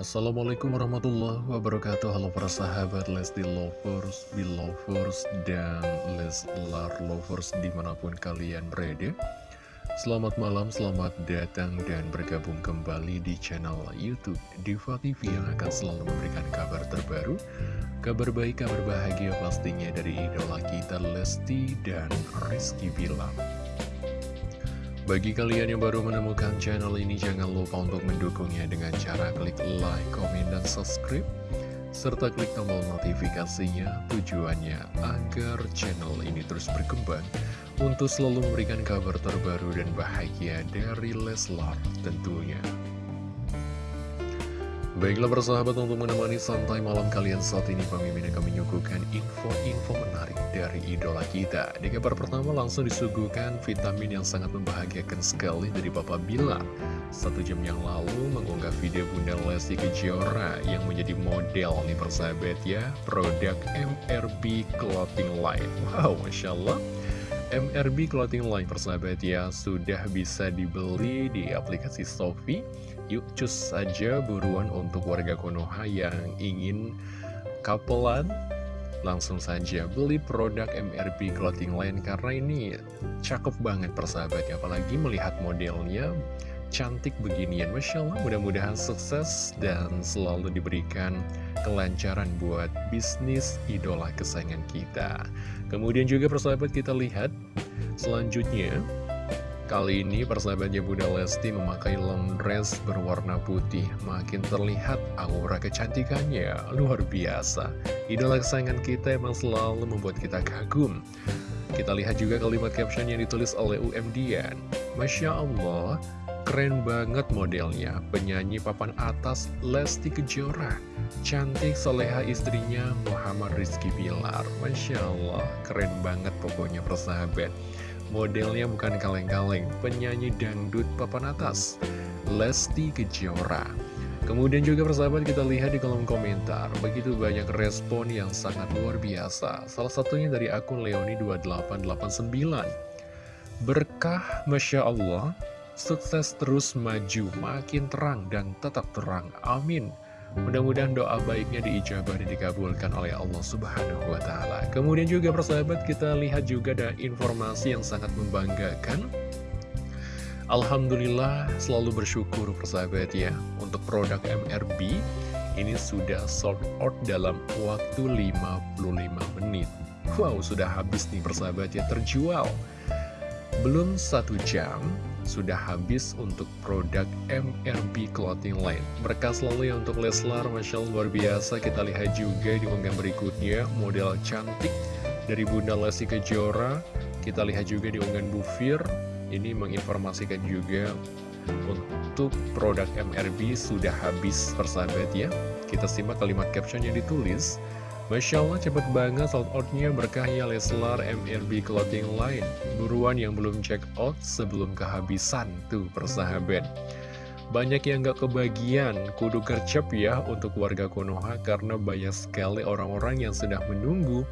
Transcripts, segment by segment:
Assalamualaikum warahmatullahi wabarakatuh. Halo para sahabat Lesti Lovers, Belovers, dan Leslar Lovers di mana pun kalian berada. Selamat malam, selamat datang dan bergabung kembali di channel Youtube Diva TV yang akan selalu memberikan kabar terbaru. Kabar baik, kabar bahagia pastinya dari idola kita Lesti dan Rizky Bilang bagi kalian yang baru menemukan channel ini, jangan lupa untuk mendukungnya dengan cara klik like, komen, dan subscribe. Serta klik tombol notifikasinya tujuannya agar channel ini terus berkembang untuk selalu memberikan kabar terbaru dan bahagia dari Leslar tentunya. Baiklah persahabat untuk menemani santai malam kalian saat ini Pemimpin akan menyuguhkan info-info menarik dari idola kita. Di kabar pertama langsung disuguhkan vitamin yang sangat membahagiakan sekali dari Papa Bilar. Satu jam yang lalu mengunggah video Bunda Lesti Kejora yang menjadi model nih persahabat ya Produk MRB Clothing Line. Wow Masya Allah MRB Clothing Line persahabat ya sudah bisa dibeli di aplikasi Sofi Yuk cus saja buruan untuk warga Konoha yang ingin kapelan Langsung saja beli produk MRB Clothing Line karena ini cakep banget persahabatnya Apalagi melihat modelnya cantik beginian Masya Allah. Mudah-mudahan sukses dan selalu diberikan kelancaran buat bisnis idola kesayangan kita. Kemudian juga persahabat kita lihat selanjutnya. Kali ini persahabatnya Bunda Lesti memakai long dress berwarna putih. Makin terlihat aura kecantikannya. Luar biasa. Idola kesayangan kita emang selalu membuat kita kagum. Kita lihat juga kalimat caption yang ditulis oleh UM Dian. Masya Allah, keren banget modelnya Penyanyi papan atas Lesti Kejora Cantik soleha istrinya Muhammad Rizky Bilar Masya Allah, keren banget pokoknya persahabat Modelnya bukan kaleng-kaleng, penyanyi dangdut papan atas, Lesti Kejora. Kemudian juga persahabat kita lihat di kolom komentar, begitu banyak respon yang sangat luar biasa. Salah satunya dari akun Leoni2889. Berkah Masya Allah, sukses terus maju, makin terang dan tetap terang. Amin. Mudah-mudahan doa baiknya diijabah dan dikabulkan oleh Allah Subhanahu wa Ta'ala. Kemudian juga, persahabat, kita lihat juga ada informasi yang sangat membanggakan. Alhamdulillah, selalu bersyukur, persahabat, ya, untuk produk MRB ini sudah sold out dalam waktu 55 menit. Wow, sudah habis nih, persahabat, ya, terjual. Belum satu jam, sudah habis untuk produk MRB Clothing Line. Berkah selalu ya untuk Leslar, Masya Allah luar biasa. Kita lihat juga di unggahan berikutnya, model cantik dari Bunda Lesti Kejora. Kita lihat juga di unggahan Bufir, ini menginformasikan juga untuk produk MRB sudah habis persahabat ya. Kita simak kalimat caption yang ditulis. Masya Allah cepet banget sold outnya berkahnya Leslar MRB Clothing Line. Buruan yang belum check out sebelum kehabisan tuh persahabat. Banyak yang gak kebagian. Kudu kercep ya untuk warga Konoha Karena banyak sekali orang-orang yang sudah menunggu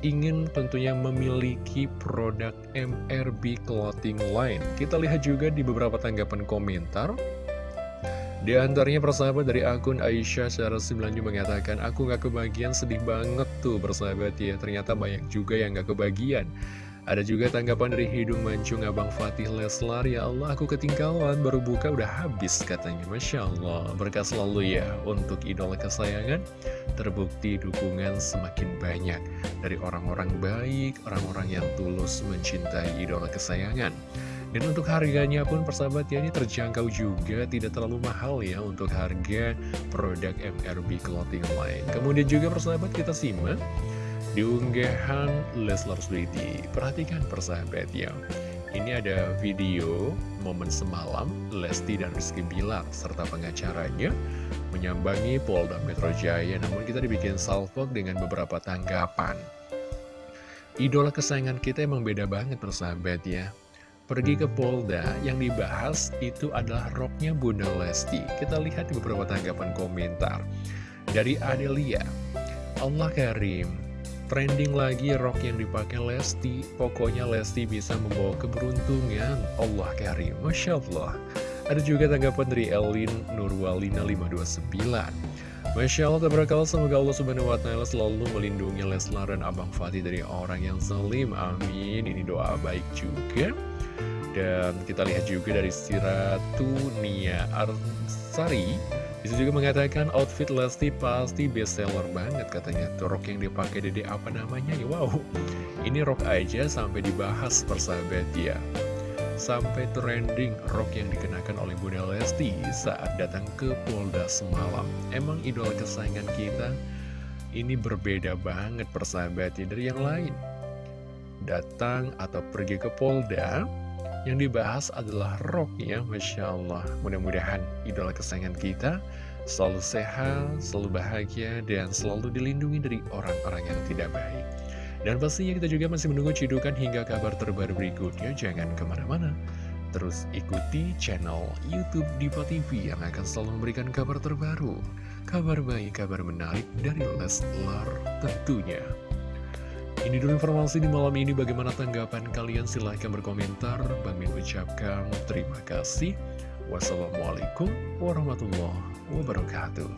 Ingin tentunya memiliki produk MRB Clothing Line. Kita lihat juga di beberapa tanggapan komentar di antaranya persahabat dari akun Aisyah secara sebelanju mengatakan Aku gak kebagian sedih banget tuh persahabat ya. Ternyata banyak juga yang gak kebagian. Ada juga tanggapan dari Hidung Mancung Abang Fatih Leslar Ya Allah aku ketinggalan baru buka udah habis katanya. Masya Allah berkah selalu ya untuk idola kesayangan. Terbukti dukungan semakin banyak Dari orang-orang baik, orang-orang yang tulus mencintai idola kesayangan dan untuk harganya pun persahabat ya ini terjangkau juga Tidak terlalu mahal ya untuk harga produk MRB Clothing Line. Kemudian juga persahabat kita simak Di unggahan Leslar Sweety Perhatikan persahabat ya Ini ada video momen semalam Lesti dan Rizky Bilar serta pengacaranya Menyambangi Polda Metro Jaya Namun kita dibikin salvok dengan beberapa tanggapan. Idola kesayangan kita emang beda banget persahabat ya pergi ke Polda yang dibahas itu adalah roknya Bunda Lesti. Kita lihat di beberapa tanggapan komentar. Dari Adelia, Allah Karim, trending lagi rok yang dipakai Lesti. Pokoknya Lesti bisa membawa keberuntungan. Allah Karim, Masya Allah. Ada juga tanggapan dari Elin Nurwalina 529 Masya Allah, tabarakallah, semoga Allah subhanahu wa ta'ala selalu melindungi Leslar dan Abang Fatih dari orang yang zalim. Amin. Ini doa baik juga. Dan kita lihat juga dari Siratu Nia Arsari. Bisa juga mengatakan outfit Lesti pasti best seller banget katanya. Tuh rok yang dipakai dede apa namanya? Wow, ini rok aja sampai dibahas persahabat ya sampai trending rok yang dikenakan oleh Bunda Lesti saat datang ke Polda semalam. Emang idola kesayangan kita ini berbeda banget persahabatnya dari yang lain. Datang atau pergi ke Polda, yang dibahas adalah rok ya, Masya Allah. Mudah-mudahan idola kesayangan kita selalu sehat, selalu bahagia, dan selalu dilindungi dari orang-orang yang tidak baik. Dan pastinya kita juga masih menunggu cidukan hingga kabar terbaru berikutnya. Jangan ke mana-mana. Terus ikuti channel Youtube Diva TV yang akan selalu memberikan kabar terbaru. Kabar baik, kabar menarik dari Leslar tentunya. Ini dulu informasi di malam ini. Bagaimana tanggapan kalian? Silahkan berkomentar. Bang Min ucapkan terima kasih. Wassalamualaikum warahmatullahi wabarakatuh.